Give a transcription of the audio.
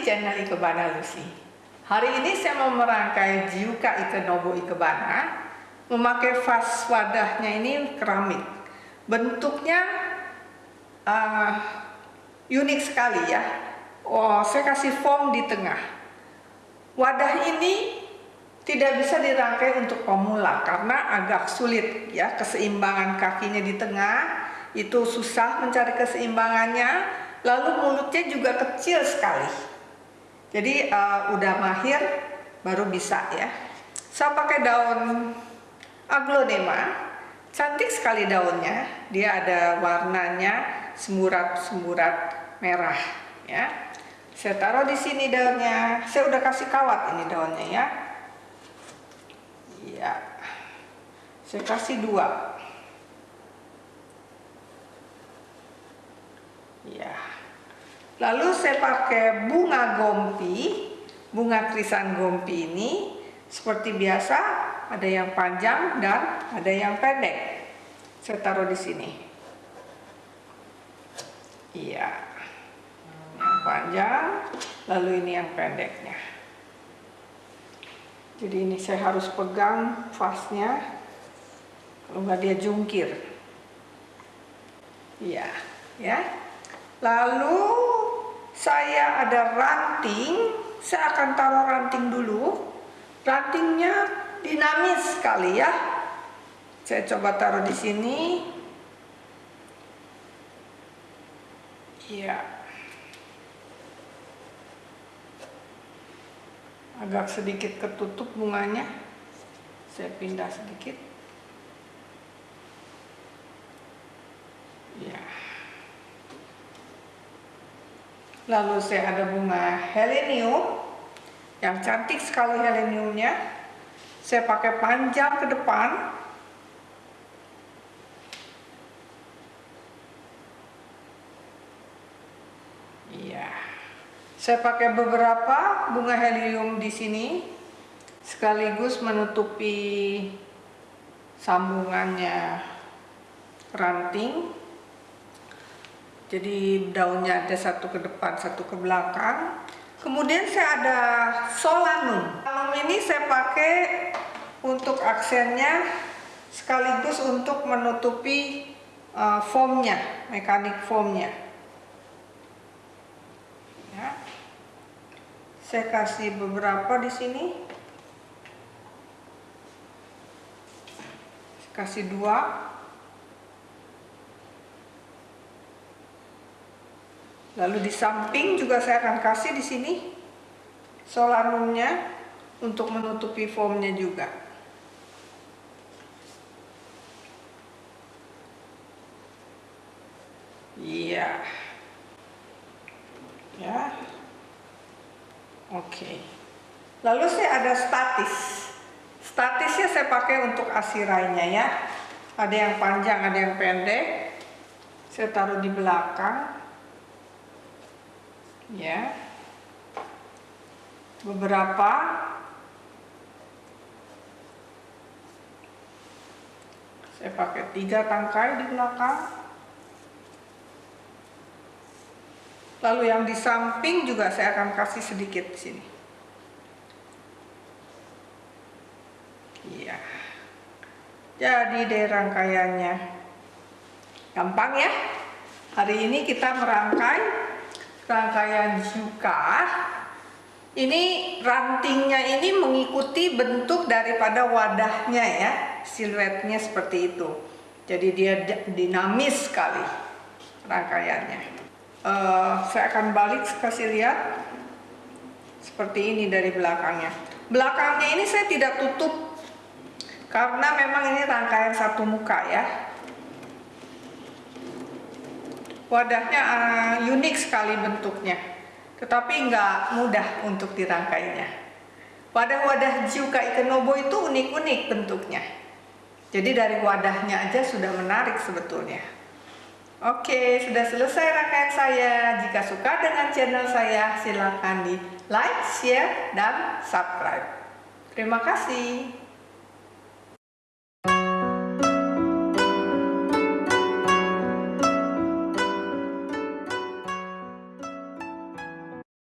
channel Ikebana Lucy. Hari ini saya mau merangkai Jiuka Ikenobo Ikebana memakai vas wadahnya ini keramik. Bentuknya uh, unik sekali ya. Oh, saya kasih foam di tengah. Wadah ini tidak bisa dirangkai untuk pemula karena agak sulit ya keseimbangan kakinya di tengah itu susah mencari keseimbangannya lalu mulutnya juga kecil sekali jadi uh, udah mahir baru bisa ya. Saya pakai daun aglonema. Cantik sekali daunnya. Dia ada warnanya semburat-semburat merah ya. Saya taruh di sini daunnya. Saya udah kasih kawat ini daunnya ya. Ya saya kasih dua. Ya lalu saya pakai bunga gompi bunga krisan gompi ini. Seperti biasa ada yang panjang dan ada yang pendek. Saya taruh di sini. Iya. Yang panjang lalu ini yang pendeknya. Jadi ini saya harus pegang vasnya kalau nggak dia jungkir. Iya ya. Lalu saya ada ranting saya akan taruh ranting dulu. Rantingnya dinamis sekali ya. Saya coba taruh di sini. Iya. Agak sedikit ketutup bunganya. Saya pindah sedikit lalu saya ada bunga helenium yang cantik sekali heleniumnya. Saya pakai panjang ke depan. Iya. Saya pakai beberapa bunga helium di sini sekaligus menutupi sambungannya ranting jadi daunnya ada satu ke depan satu ke belakang. Kemudian saya ada solanum. Solanum ini saya pakai untuk aksennya sekaligus untuk menutupi uh, foamnya mekanik foamnya. Ya. saya kasih beberapa di sini. Kasih dua Lalu di samping juga saya akan kasih di sini solanumnya untuk menutupi foamnya juga. Iya. Ya. Oke. Lalu saya ada statis. Statisnya saya pakai untuk asirainya ya. Ada yang panjang, ada yang pendek. Saya taruh di belakang ya. Beberapa. Saya pakai tiga tangkai di belakang. Lalu yang di samping juga saya akan kasih sedikit di sini. Iya. Jadi deh rangkaiannya. Gampang ya. Hari ini kita merangkai rangkaian juga ini rantingnya ini mengikuti bentuk daripada wadahnya ya siluetnya seperti itu. Jadi dia dinamis sekali rangkaiannya. Uh, saya akan balik kasih lihat seperti ini dari belakangnya. Belakangnya ini saya tidak tutup karena memang ini rangkaian satu muka ya Wadahnya uh, unik sekali bentuknya, tetapi nggak mudah untuk dirangkainya. Wadah-wadah Jiuka Ikenobo itu unik-unik bentuknya. Jadi dari wadahnya aja sudah menarik sebetulnya. Oke, sudah selesai rangkaian saya. Jika suka dengan channel saya, silakan di like, share, dan subscribe. Terima kasih.